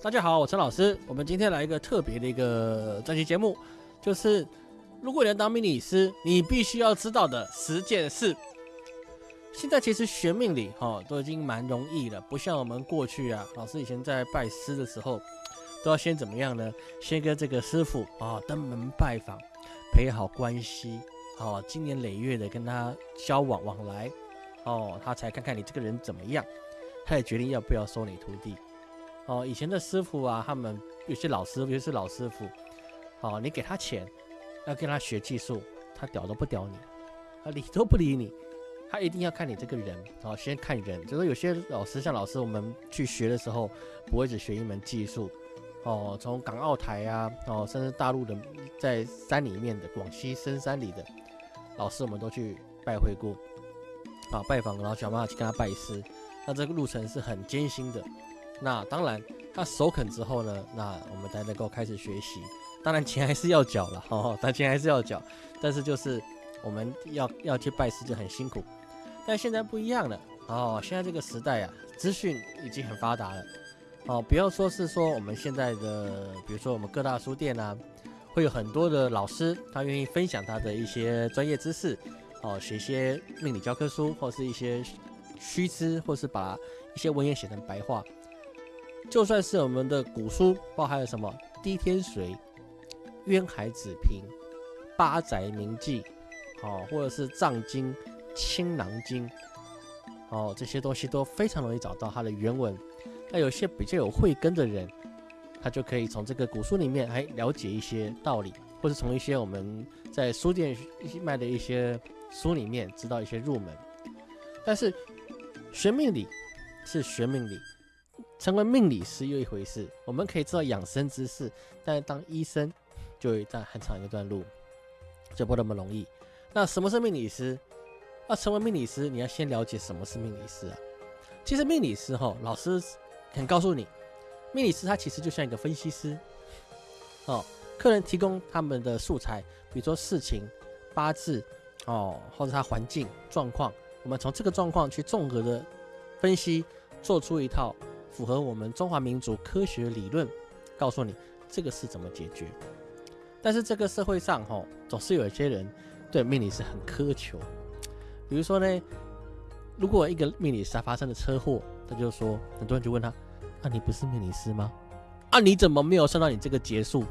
大家好，我陈老师。我们今天来一个特别的一个专题节目，就是如果你要当命理师，你必须要知道的十件事。现在其实学命理哈都已经蛮容易了，不像我们过去啊，老师以前在拜师的时候，都要先怎么样呢？先跟这个师傅啊登门拜访，培好关系，哦，经年累月的跟他交往往来，哦，他才看看你这个人怎么样，他也决定要不要收你徒弟。哦，以前的师傅啊，他们有些老师，尤其是老师傅，哦，你给他钱，要跟他学技术，他屌都不屌你，他理都不理你。他一定要看你这个人，哦，先看人。就是有些老师，像老师，我们去学的时候，不会只学一门技术，哦，从港澳台啊，哦，甚至大陆的，在山里面的广西深山里的老师，我们都去拜会过，啊，拜访，然后想办法去跟他拜师。那这个路程是很艰辛的。那当然，他首肯之后呢，那我们才能够开始学习。当然，钱还是要缴了，哦，但钱还是要缴，但是就是我们要要去拜师就很辛苦。但现在不一样了哦，现在这个时代啊，资讯已经很发达了哦。不要说是说我们现在的，比如说我们各大书店啊，会有很多的老师，他愿意分享他的一些专业知识哦，写一些命理教科书，或是一些虚知，或是把一些文言写成白话。就算是我们的古书，包含了什么《滴天髓》《渊海子平》《八宅铭记》哦，或者是《藏经》。《青囊经》哦，这些东西都非常容易找到它的原文。那有些比较有慧根的人，他就可以从这个古书里面还了解一些道理，或者从一些我们在书店卖的一些书里面知道一些入门。但是学命理是学命理，成为命理师又一回事。我们可以知道养生知识，但是当医生就一段很长一段路，就不那么容易。那什么是命理师？要成为命理师，你要先了解什么是命理师啊？其实命理师哈，老师肯告诉你，命理师他其实就像一个分析师哦。客人提供他们的素材，比如说事情、八字哦，或者他环境状况，我们从这个状况去综合的分析，做出一套符合我们中华民族科学理论，告诉你这个是怎么解决。但是这个社会上哈，总是有一些人对命理师很苛求。比如说呢，如果一个命理师发生了车祸，他就说，很多人就问他：“啊，你不是命理师吗？啊，你怎么没有算到你这个结束？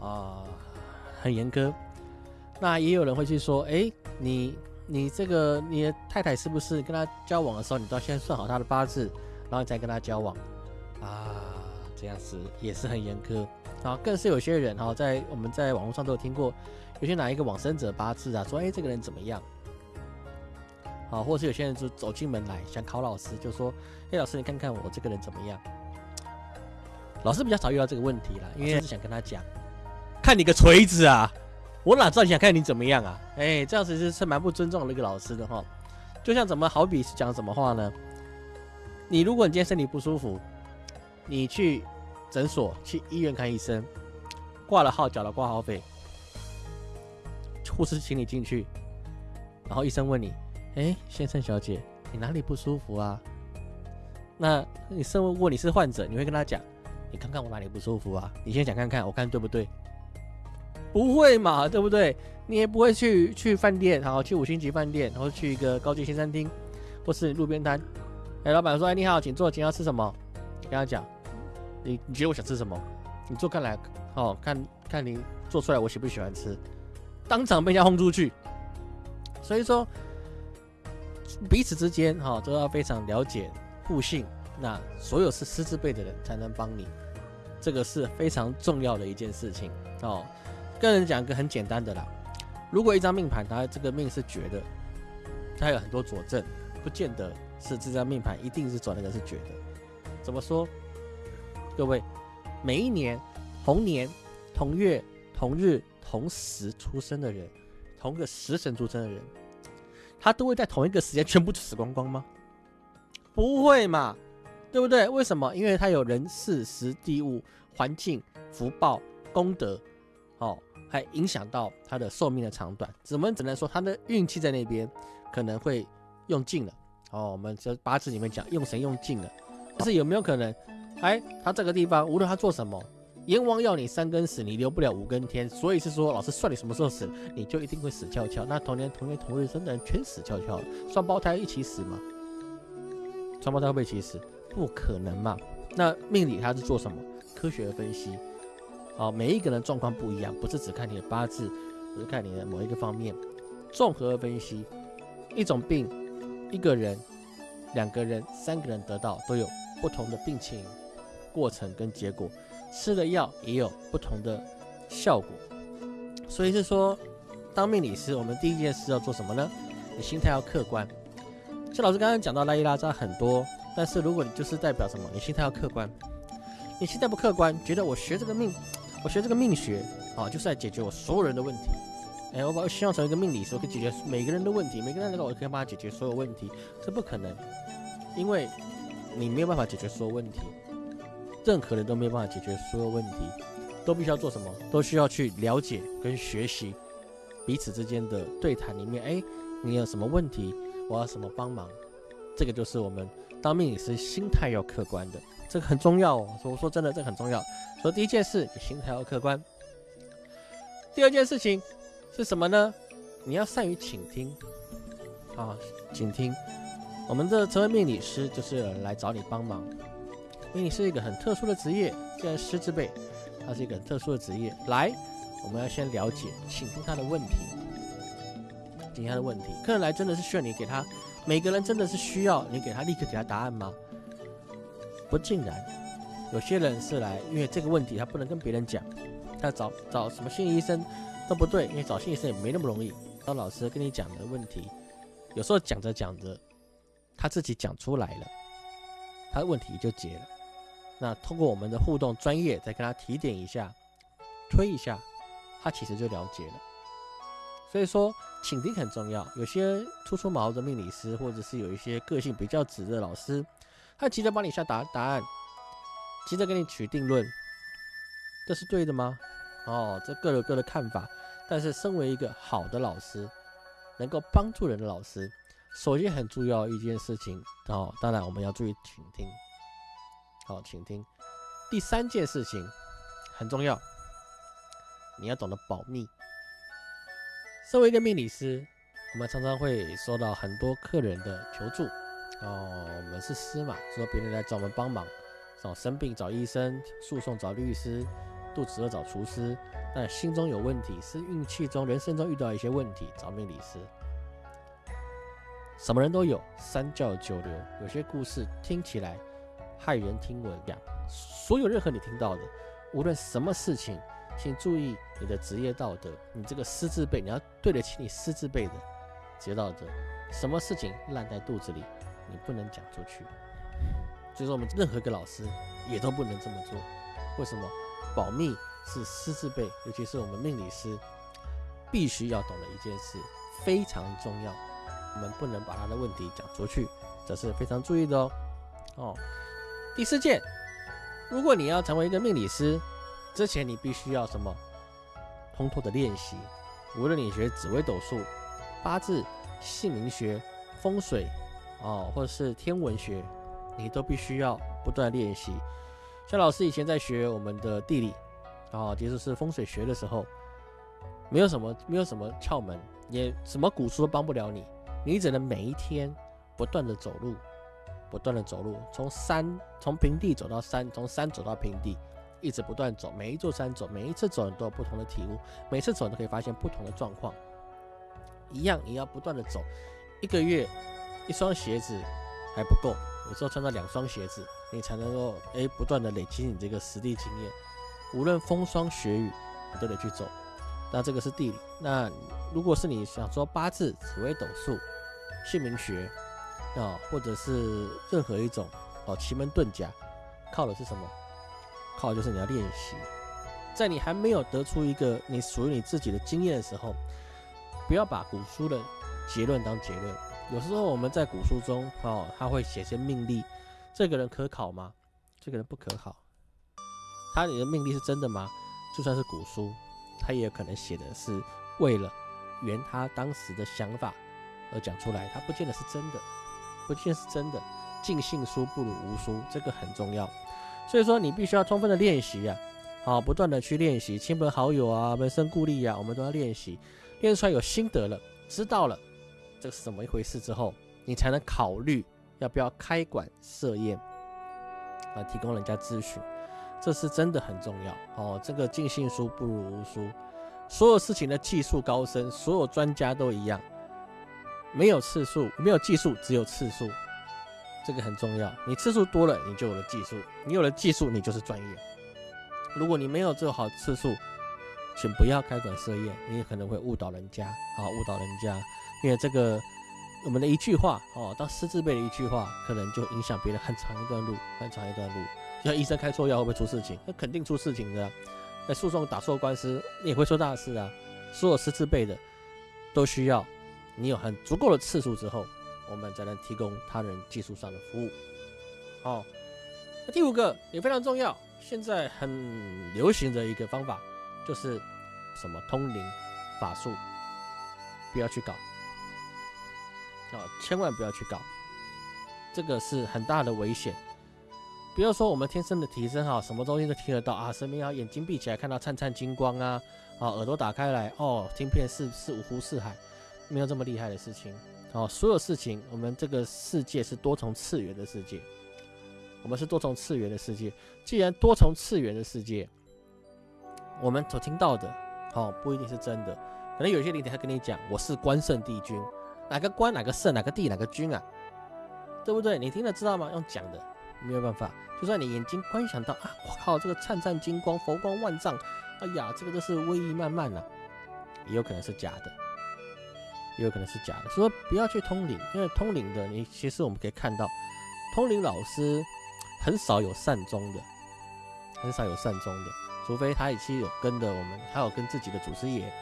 啊，很严苛。”那也有人会去说：“哎，你你这个你的太太是不是跟他交往的时候，你都要先算好他的八字，然后再跟他交往？啊，这样子也是很严苛。啊，更是有些人哈，在我们在网络上都有听过，有些哪一个往生者八字啊，说哎，这个人怎么样？”啊，或者是有些人就走进门来想考老师，就说：“哎，老师，你看看我这个人怎么样？”老师比较少遇到这个问题啦，因为是想跟他讲：“看你个锤子啊！我哪知道你想看你怎么样啊？”哎，这样子是是蛮不尊重那个老师的哈。就像怎么好比是讲什么话呢？你如果你今天身体不舒服，你去诊所、去医院看医生，挂了号，缴了挂号费，护士请你进去，然后医生问你。哎，先生小姐，你哪里不舒服啊？那你身为如果你是患者，你会跟他讲，你看看我哪里不舒服啊？你先讲看看，我看对不对？不会嘛，对不对？你也不会去去饭店，然后去五星级饭店，然后去一个高级新餐厅，或是路边摊。哎，老板说，哎，你好，请坐，请要吃什么？跟他讲，你你觉得我想吃什么？你做看来，哦，看看你做出来我喜不喜欢吃？当场被人家轰出去。所以说。彼此之间哈都要非常了解互信，那所有是师资辈的人才能帮你，这个是非常重要的一件事情哦。跟人讲一个很简单的啦，如果一张命盘它这个命是绝的，它有很多佐证，不见得是这张命盘一定是转那个是绝的。怎么说？各位，每一年同年同月同日同时出生的人，同个时辰出生的人。他都会在同一个时间全部死光光吗？不会嘛，对不对？为什么？因为他有人事、时地物、环境、福报、功德，哦，还影响到他的寿命的长短。怎么只能说他的运气在那边可能会用尽了？哦，我们这八字里面讲用神用尽了，但是有没有可能哎，他这个地方无论他做什么，阎王要你三更死，你留不了五更天，所以是说老师算你什么时候死，你就一定会死翘翘。那同年同月同日生的人全死翘翘了，双胞胎一起死吗？双胞胎会不会一起死？不可能嘛。那命理它是做什么？科学的分析。哦，每一个人状况不一样，不是只看你的八字，不是看你的某一个方面，综合分析，一种病，一个人、两个人、三个人得到都有不同的病情。过程跟结果，吃的药也有不同的效果，所以是说，当命理师，我们第一件事要做什么呢？你心态要客观。像老师刚刚讲到拉一拉扎很多，但是如果你就是代表什么，你心态要客观。你心态不客观，觉得我学这个命，我学这个命学啊，就是在解决我所有人的问题。哎，我把希望成为一个命理师，可以解决每个人的问题，每个人来到我可以帮他解决所有问题，这不可能，因为你没有办法解决所有问题。任何人都没有办法解决所有问题，都必须要做什么？都需要去了解跟学习彼此之间的对谈里面。哎，你有什么问题？我要什么帮忙？这个就是我们当命理师心态要客观的，这个很重要哦。我说真的，这很重要。所以第一件事，心态要客观。第二件事情是什么呢？你要善于倾听啊，倾听。我们的成为命理师就是来找你帮忙。命理是一个很特殊的职业，既然师之辈，它是一个很特殊的职业。来，我们要先了解，倾听他的问题，听他的问题。客人来真的是需要你给他，每个人真的是需要你给他立刻给他答案吗？不尽然，有些人是来，因为这个问题他不能跟别人讲，他找找什么心理医生都不对，因为找心理医生也没那么容易。当老师跟你讲的问题，有时候讲着讲着，他自己讲出来了，他的问题就解了。那通过我们的互动专业，再跟他提点一下，推一下，他其实就了解了。所以说，倾听很重要。有些初出茅庐的命理师，或者是有一些个性比较直的老师，他急着帮你下答答案，急着给你取定论，这是对的吗？哦，这各有各的看法。但是，身为一个好的老师，能够帮助人的老师，首先很重要一件事情哦，当然我们要注意倾听。好，倾听。第三件事情很重要，你要懂得保密。身为一个命理师，我们常常会收到很多客人的求助。哦，我们是师嘛，说别人来找我们帮忙，找生病找医生，诉讼找律师，肚子饿找厨师，但心中有问题，是运气中、人生中遇到一些问题，找命理师。什么人都有，三教九流，有些故事听起来。骇人听闻，所有任何你听到的，无论什么事情，请注意你的职业道德。你这个师字辈，你要对得起你师字辈的职业道德。什么事情烂在肚子里，你不能讲出去。所以说，我们任何一个老师也都不能这么做。为什么？保密是师字辈，尤其是我们命理师必须要懂的一件事，非常重要。我们不能把他的问题讲出去，这是非常注意的哦。哦。第四件，如果你要成为一个命理师，之前你必须要什么？通透的练习。无论你学紫微斗数、八字、姓名学、风水，哦，或者是天文学，你都必须要不断练习。像老师以前在学我们的地理，啊，其实是风水学的时候，没有什么，没有什么窍门，也什么古书都帮不了你，你只能每一天不断的走路。不断的走路，从山从平地走到山，从山走到平地，一直不断走，每一座山走，每一次走你都有不同的体悟，每次走你都可以发现不同的状况。一样，你要不断的走，一个月一双鞋子还不够，有时候穿到两双鞋子，你才能够哎不断的累积你这个实地经验。无论风霜雪雨，你都得去走。那这个是地理。那如果是你想说八字、紫微斗数、姓名学。啊，或者是任何一种哦奇门遁甲，靠的是什么？靠的就是你要练习。在你还没有得出一个你属于你自己的经验的时候，不要把古书的结论当结论。有时候我们在古书中哦，他会写些命例，这个人可考吗？这个人不可考。他你的命例是真的吗？就算是古书，他也有可能写的是为了圆他当时的想法而讲出来，他不见得是真的。不见是真的，尽信书不如无书，这个很重要。所以说你必须要充分的练习啊，好，不断的去练习，亲朋好友啊，门生故吏啊，我们都要练习，练出来有心得了，知道了这是怎么一回事之后，你才能考虑要不要开馆设宴啊，提供人家咨询，这是真的很重要哦。这个尽信书不如无书，所有事情的技术高深，所有专家都一样，没有次数，没有技术，只有次数。这个很重要，你次数多了，你就有了技术，你有了技术，你就是专业。如果你没有做好次数，请不要开馆设宴，你也可能会误导人家啊，误导人家，因为这个我们的一句话哦，当师字辈的一句话，可能就影响别人很长一段路，很长一段路。像医生开错药会不会出事情？那肯定出事情的。在诉讼打错官司，你也会出大事啊。所有师字辈的都需要你有很足够的次数之后。我们才能提供他人技术上的服务。好，那第五个也非常重要，现在很流行的一个方法就是什么通灵法术，不要去搞，啊，千万不要去搞，这个是很大的危险。比如说我们天生的提升哈，什么东西都听得到啊，神明啊，眼睛闭起来看到灿灿金光啊，啊，耳朵打开来哦，听片是是五湖四海，没有这么厉害的事情。哦，所有事情，我们这个世界是多重次元的世界，我们是多重次元的世界。既然多重次元的世界，我们所听到的，哦，不一定是真的。可能有些灵体他跟你讲，我是关圣帝君，哪个官，哪个圣，哪个帝，哪个君啊？对不对？你听得知道吗？用讲的没有办法。就算你眼睛观想到啊，我靠，这个灿灿金光，佛光万丈，哎呀，这个都是威仪漫漫呐，也有可能是假的。也有可能是假的，所以不要去通灵，因为通灵的你其实我们可以看到，通灵老师很少有善终的，很少有善终的，除非他已经有跟的我们，还有跟自己的祖师爷，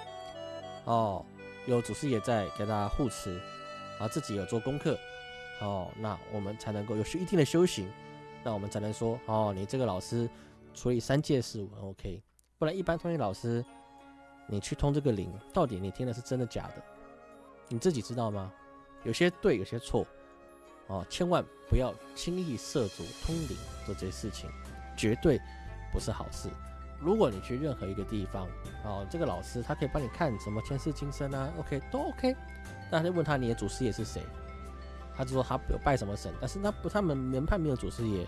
哦，有祖师爷在给他护持，然后自己有做功课，哦，那我们才能够有一定的修行，那我们才能说，哦，你这个老师处理三界事务很 OK，不然一般通灵老师，你去通这个灵，到底你听的是真的假的？你自己知道吗？有些对，有些错，哦，千万不要轻易涉足通灵做这些事情，绝对不是好事。如果你去任何一个地方，哦，这个老师他可以帮你看什么前世今生啊，OK，都 OK。那就问他你的祖师爷是谁，他就说他有拜什么神，但是他不，他们门派没有祖师爷，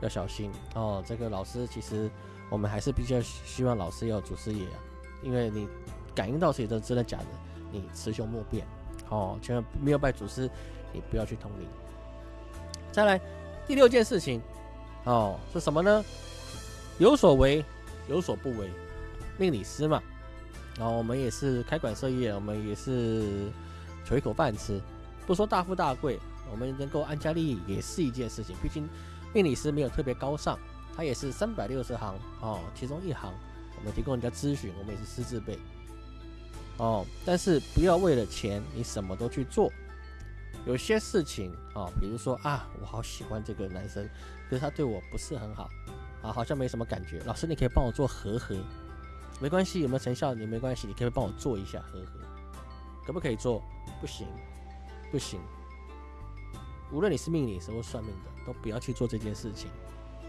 要小心哦。这个老师其实我们还是比较希望老师要祖师爷啊，因为你感应到谁都真的假的，你雌雄莫辨。哦，千万没有拜祖师，你不要去通灵。再来第六件事情，哦，是什么呢？有所为，有所不为。命理师嘛，然后我们也是开馆设业，我们也是求一口饭吃，不说大富大贵，我们能够安家立业也是一件事情。毕竟命理师没有特别高尚，他也是三百六十行哦，其中一行我们提供人家咨询，我们也是师字辈。哦，但是不要为了钱，你什么都去做。有些事情啊，比如说啊，我好喜欢这个男生，可是他对我不是很好，啊，好像没什么感觉。老师，你可以帮我做和合，没关系，有没有成效你没关系，你可以帮我做一下和合，可不可以做？不行，不行。无论你是命理师或算命的，都不要去做这件事情。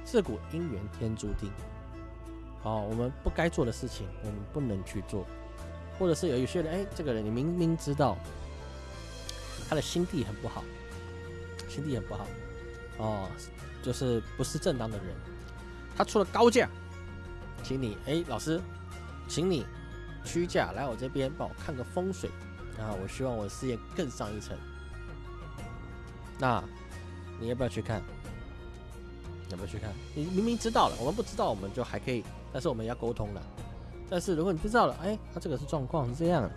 自古姻缘天注定，好，我们不该做的事情，我们不能去做。或者是有一些人，哎，这个人你明明知道他的心地很不好，心地很不好，哦，就是不是正当的人，他出了高价，请你，哎，老师，请你屈价来我这边帮我看个风水，然后我希望我的事业更上一层，那你要不要去看？要不要去看？你明明知道了，我们不知道，我们就还可以，但是我们要沟通了。但是如果你知道了，哎，他这个是状况是这样，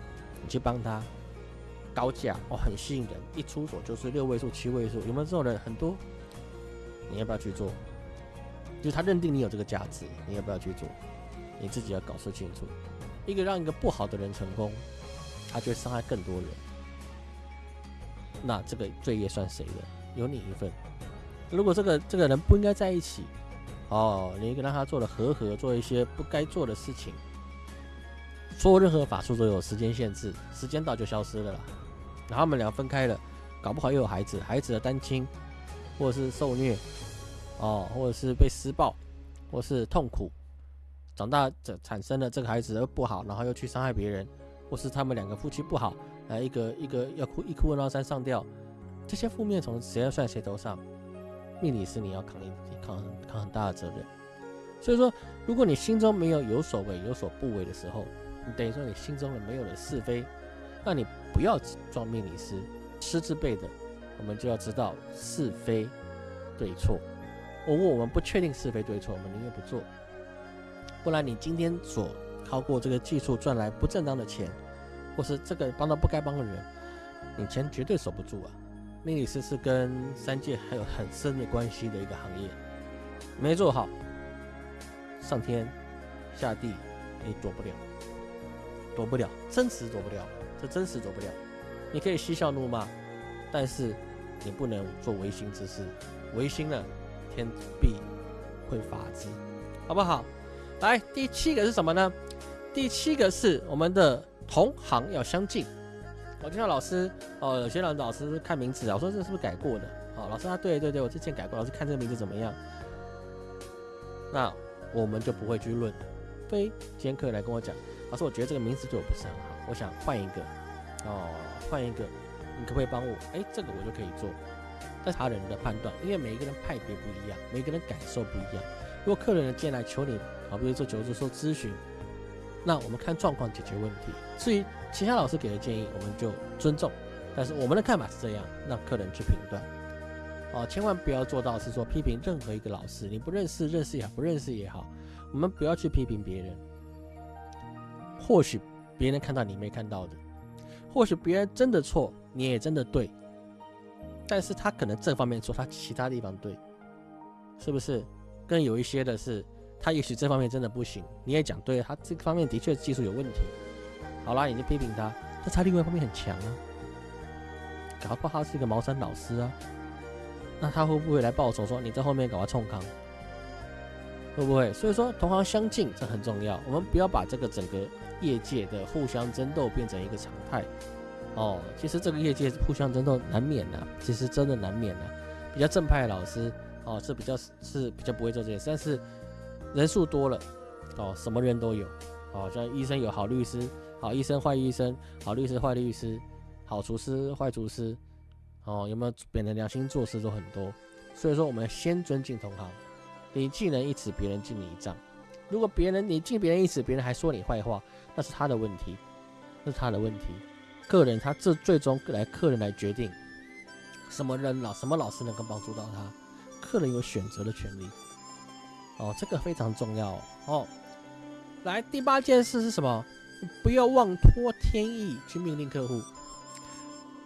你去帮他高价哦，很吸引人，一出手就是六位数、七位数，有没有这种人？很多，你要不要去做？就是他认定你有这个价值，你要不要去做？你自己要搞清楚。一个让一个不好的人成功，他就会伤害更多人。那这个罪业算谁的？有你一份。如果这个这个人不应该在一起，哦，你让他做了和合，做一些不该做的事情。做任何法术都有时间限制，时间到就消失了啦。然后他们俩分开了，搞不好又有孩子，孩子的单亲，或者是受虐，哦，或者是被施暴，或是痛苦，长大这产生了这个孩子不好，然后又去伤害别人，或是他们两个夫妻不好，来一个一个要哭一哭二闹三上吊，这些负面从谁要算谁头上？命理师你要扛一扛扛很大的责任。所以说，如果你心中没有有所为有所不为的时候，你等于说你心中的没有了是非，那你不要装命理师。师字辈的，我们就要知道是非对错。如果我们不确定是非对错，我们宁愿不做。不然你今天所靠过这个技术赚来不正当的钱，或是这个帮到不该帮的人，你钱绝对守不住啊！命理师是跟三界还有很深的关系的一个行业，没做好，上天下地你躲不了，躲不了，真实躲不了，这真实躲不了。你可以嬉笑怒骂，但是你不能做违心之事，违心了，天必会罚之，好不好？来，第七个是什么呢？第七个是我们的同行要相近。我听到老师哦，有些老老师看名字啊，我说这是不是改过的？哦，老师啊，对对对，我之前改过，老师看这个名字怎么样？那我们就不会去论。非今天客人来跟我讲，老师，我觉得这个名字对我不是很好，我想换一个。哦，换一个，你可不可以帮我？哎，这个我就可以做。但他人的判断，因为每一个人派别不一样，每个人感受不一样。如果客人呢进来求你，好，比如做求助、说咨询，那我们看状况解决问题。至于其他老师给的建议，我们就尊重。但是我们的看法是这样，让客人去评断。哦，千万不要做到是说批评任何一个老师，你不认识，认识也好，不认识也好，我们不要去批评别人。或许别人看到你没看到的。或许别人真的错，你也真的对，但是他可能这方面错，他其他地方对，是不是？更有一些的是，他也许这方面真的不行，你也讲对，他这方面的确技术有问题。好啦，你就批评他，但他另外一方面很强啊，搞不好他是一个茅山老师啊，那他会不会来报仇说你在后面搞他冲康？会不会？所以说同行相近这很重要，我们不要把这个整个。业界的互相争斗变成一个常态哦，其实这个业界互相争斗难免的，其实真的难免的。比较正派的老师哦，是比较是比较不会做这些，但是人数多了哦，什么人都有哦，像医生有好律师，好医生坏医生，好律师坏律师，好厨师坏厨师哦，有没有本着良心做事都很多。所以说，我们先尊敬同行，你敬人一尺，别人敬你一丈。如果别人你敬别人一尺，别人还说你坏话。那是他的问题，那是他的问题。个人他这最终来客人来决定什么人老什么老师能够帮助到他，客人有选择的权利。哦，这个非常重要哦。来，第八件事是什么？不要妄托天意去命令客户，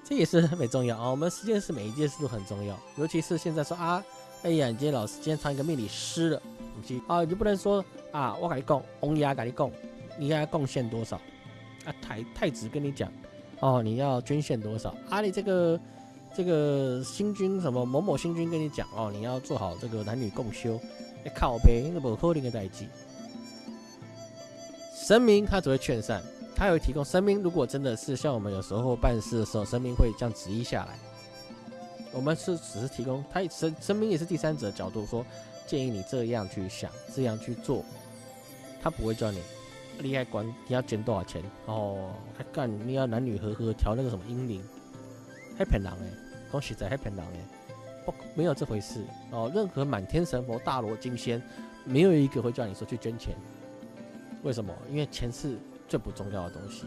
这也是很重要啊。我们十件事每一件事都很重要，尤其是现在说啊，哎呀，你今天老师今天唱一个命理师了，你啊，你就不能说啊，我跟你讲，红牙跟你讲。你要贡献多少？啊，太太子跟你讲，哦，你要捐献多少？啊，里这个这个星君什么某某星君跟你讲，哦，你要做好这个男女共修，你靠背那不可能的代际。神明他只会劝善，他有提供神明。如果真的是像我们有时候办事的时候，神明会这样旨意下来，我们是只是提供，他神神明也是第三者角度说，建议你这样去想，这样去做，他不会叫你。你还管你要捐多少钱哦？还干你要男女合合调那个什么阴灵？还骗人诶！恭喜在还骗人诶！不，没有这回事哦。任何满天神佛、大罗金仙，没有一个会叫你说去捐钱。为什么？因为钱是最不重要的东西。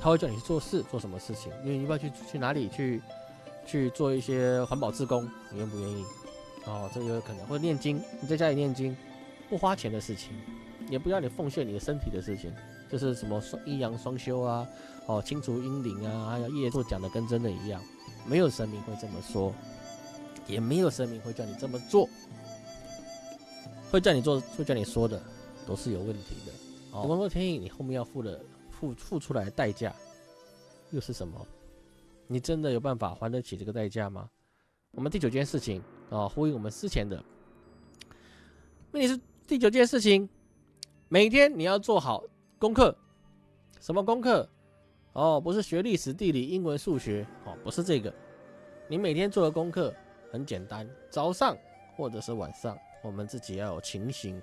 他会叫你去做事，做什么事情？因为你要去去哪里去去做一些环保志工，你愿不愿意？哦，这个有可能。或者念经，你在家里念经，不花钱的事情。也不要你奉献你的身体的事情，就是什么双阴阳双修啊，哦，清除阴灵啊，还有业做讲的跟真的一样，没有神明会这么说，也没有神明会叫你这么做，会叫你做，会叫你说的，都是有问题的。哦，王洛天意，你后面要付的付付出来的代价又是什么？你真的有办法还得起这个代价吗？我们第九件事情啊，呼应我们之前的，那你是第九件事情。每天你要做好功课，什么功课？哦，不是学历史、地理、英文、数学，哦，不是这个。你每天做的功课很简单，早上或者是晚上，我们自己要有情形，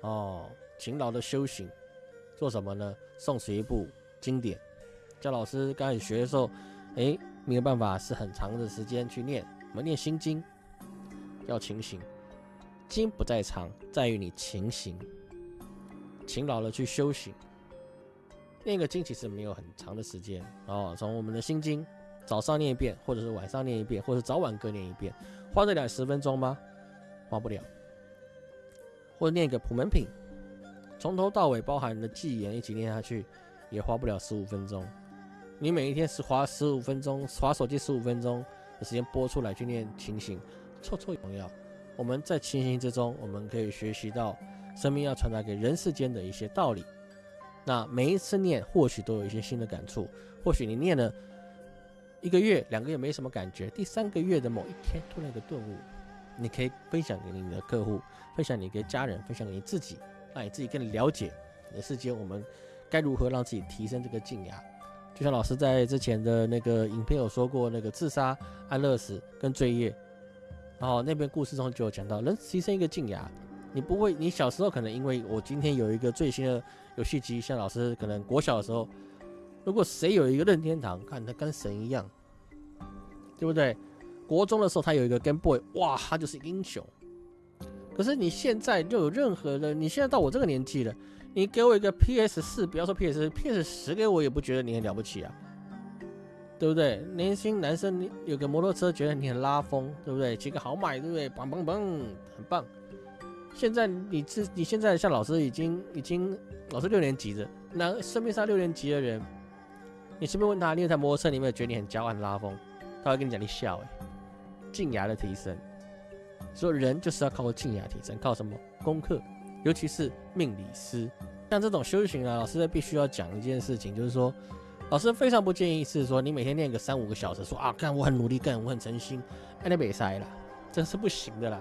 哦，勤劳的修行，做什么呢？诵十一部经典。教老师刚开始学的时候，哎，没有办法，是很长的时间去念。我们念心经，要勤行。经不在长，在于你勤行，勤劳的去修行。念个经其实没有很长的时间哦，从我们的心经，早上念一遍，或者是晚上念一遍，或者早晚各念一遍，花得了十分钟吗？花不了。或者念一个普门品，从头到尾包含的记言一起念下去，也花不了十五分钟。你每一天是花十五分钟，划手机十五分钟的时间播出来去念清醒，绰绰有余。我们在清醒之中，我们可以学习到生命要传达给人世间的一些道理。那每一次念，或许都有一些新的感触。或许你念了一个月、两个月没什么感觉，第三个月的某一天突然一个顿悟，你可以分享给你的客户，分享你给家人，分享给你自己，让你自己更了解人世间，我们该如何让自己提升这个静雅。就像老师在之前的那个影片有说过，那个自杀、安乐死跟罪业，然后那边故事中就有讲到，能提升一个静雅，你不会，你小时候可能因为我今天有一个最新的游戏机，像老师可能国小的时候，如果谁有一个任天堂，看他跟神一样，对不对？国中的时候他有一个 Game Boy，哇，他就是英雄。可是你现在就有任何的，你现在到我这个年纪了。你给我一个 PS 四，不要说 PS，PS 十给我也不觉得你很了不起啊，对不对？年轻男生你有个摩托车，觉得你很拉风，对不对？骑个好买，对不对？棒棒棒，很棒。现在你是你现在像老师已经已经老师六年级的，那市面上六年级的人，你随便问他，你有台摩托车，你有没有觉得你很骄傲、很拉风？他会跟你讲，你笑哎。静雅的提升，所以人就是要靠静雅提升，靠什么？功课。尤其是命理师，像这种修行啊，老师必须要讲一件事情，就是说，老师非常不建议是说你每天练个三五个小时，说啊，干我很努力干，我很诚心，哎，那别塞了，这是不行的啦。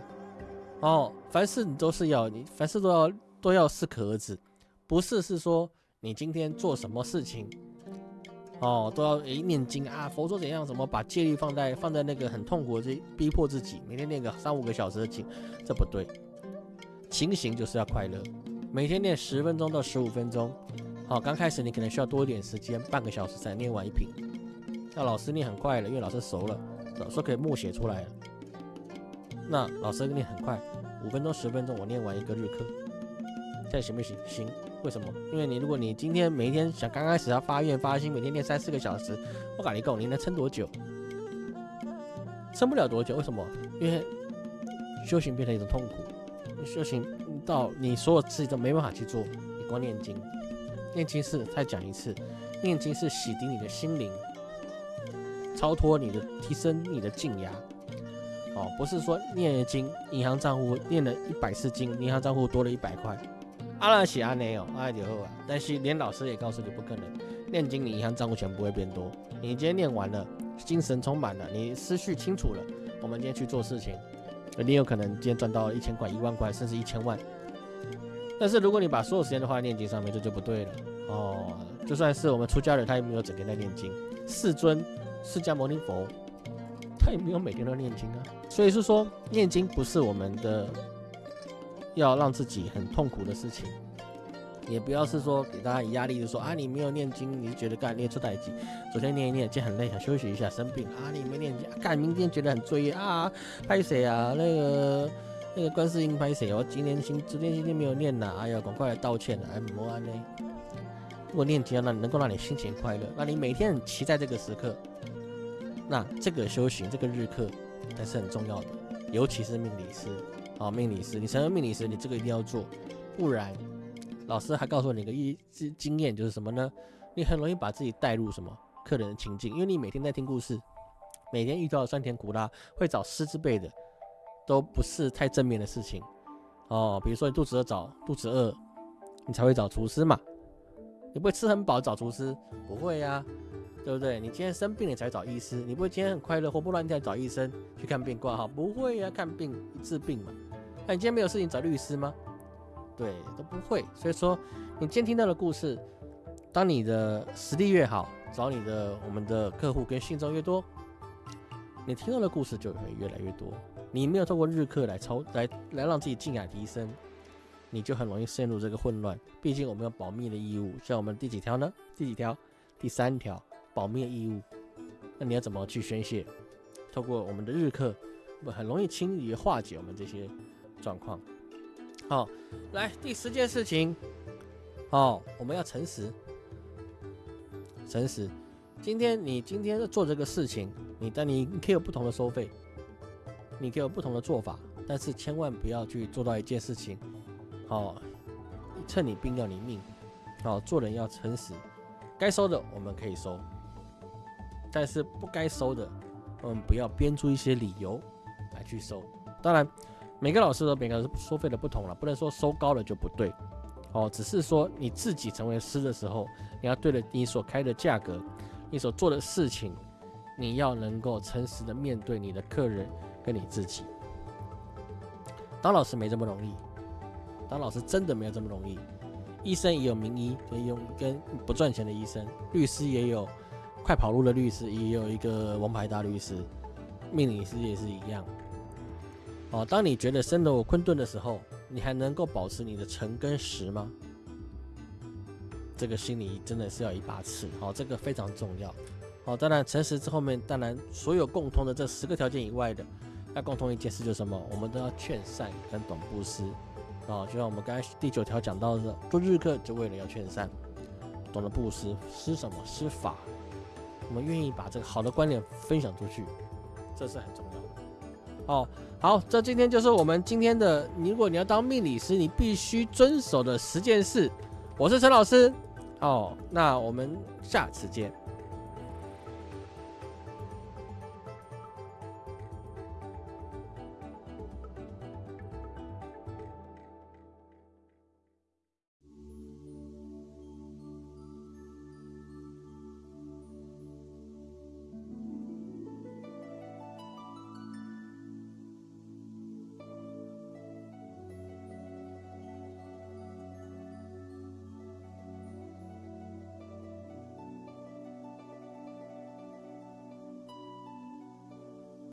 哦，凡事你都是要，你凡事都要都要适可而止，不是是说你今天做什么事情，哦，都要诶念经啊，佛说怎样，怎么把戒律放在放在那个很痛苦的这逼迫自己，每天念个三五个小时的经，这不对。情形就是要快乐，每天念十分钟到十五分钟。好，刚开始你可能需要多一点时间，半个小时才念完一瓶。那老师念很快了，因为老师熟了，老师可以默写出来了。那老师念很快，五分钟、十分钟我念完一个日课，这样行不行？行。为什么？因为你如果你今天每天想刚开始要发愿发心，每天练三四个小时，我跟你讲，你能撑多久？撑不了多久。为什么？因为修行变成一种痛苦。修行到你所有事情都没办法去做，你光念经，念经是再讲一次，念经是洗涤你的心灵，超脱你的，提升你的静压。哦，不是说念了经，银行账户念了一百次经，银行账户多了一百块，阿拉写阿内哦，阿就好啊。但是连老师也告诉你不可能，念经你银行账户全不会变多。你今天念完了，精神充满了，你思绪清楚了，我们今天去做事情。你有可能今天赚到一千块、一万块，甚至一千万。但是如果你把所有时间都花在念经上面，这就不对了哦。就算是我们出家人，他也没有整天在念经。世尊释迦牟尼佛，他也没有每天都念经啊。所以是说，念经不是我们的要让自己很痛苦的事情。也不要是说给大家压力，就说啊，你没有念经，你觉得干念出代际。昨天念一念，今天很累，想休息一下，生病啊，你没念经，干明天觉得很罪业啊，拍谁啊？那个那个观世音拍谁？我今天今昨天今天没有念呐，哎呀，赶快来道歉了，哎，莫安呢？如果念经让能够让你心情快乐，那你每天很期待这个时刻，那这个修行这个日课才是很重要的，尤其是命理师啊，命理师，你成为命理师，你这个一定要做，不然。老师还告诉你一个一经经验，就是什么呢？你很容易把自己带入什么客人的情境，因为你每天在听故事，每天遇到酸甜苦辣，会找师之辈的，都不是太正面的事情哦。比如说你肚子饿找肚子饿，你才会找厨师嘛。你不会吃很饱找厨师，不会呀，对不对？你今天生病你才找医师，你不会今天很快乐活蹦乱跳找医生去看病挂号，不会呀，看病治病嘛。那你今天没有事情找律师吗？对，都不会。所以说，你今天听到的故事，当你的实力越好，找你的我们的客户跟信众越多，你听到的故事就会越来越多。你没有透过日课来超来来让自己静雅提升，你就很容易陷入这个混乱。毕竟我们有保密的义务，像我们第几条呢？第几条？第三条，保密义务。那你要怎么去宣泄？透过我们的日课，不很容易轻易化解我们这些状况。好，来第十件事情，哦，我们要诚实，诚实。今天你今天做这个事情，你但你可以有不同的收费，你可以有不同的做法，但是千万不要去做到一件事情，好，趁你病要你命，好，做人要诚实，该收的我们可以收，但是不该收的，我们不要编出一些理由来去收。当然，每个老师和每个收费的不同了，不能说收高了就不对，哦，只是说你自己成为师的时候，你要对着你所开的价格。你所做的事情，你要能够诚实的面对你的客人跟你自己。当老师没这么容易，当老师真的没有这么容易。医生也有名医，可以用跟不赚钱的医生；律师也有快跑路的律师，也有一个王牌大律师。命理师也是一样。哦，当你觉得生活困顿的时候，你还能够保持你的诚跟实吗？这个心里真的是要一把尺，好，这个非常重要，好，当然诚实之后面，当然所有共通的这十个条件以外的，要共同一件事就是什么？我们都要劝善跟懂布施，啊，就像我们刚才第九条讲到的，做日课就为了要劝善，懂得布施，施什么？施法，我们愿意把这个好的观点分享出去，这是很重要的。哦，好，这今天就是我们今天的，如果你要当命理师，你必须遵守的十件事。我是陈老师。哦，那我们下次见。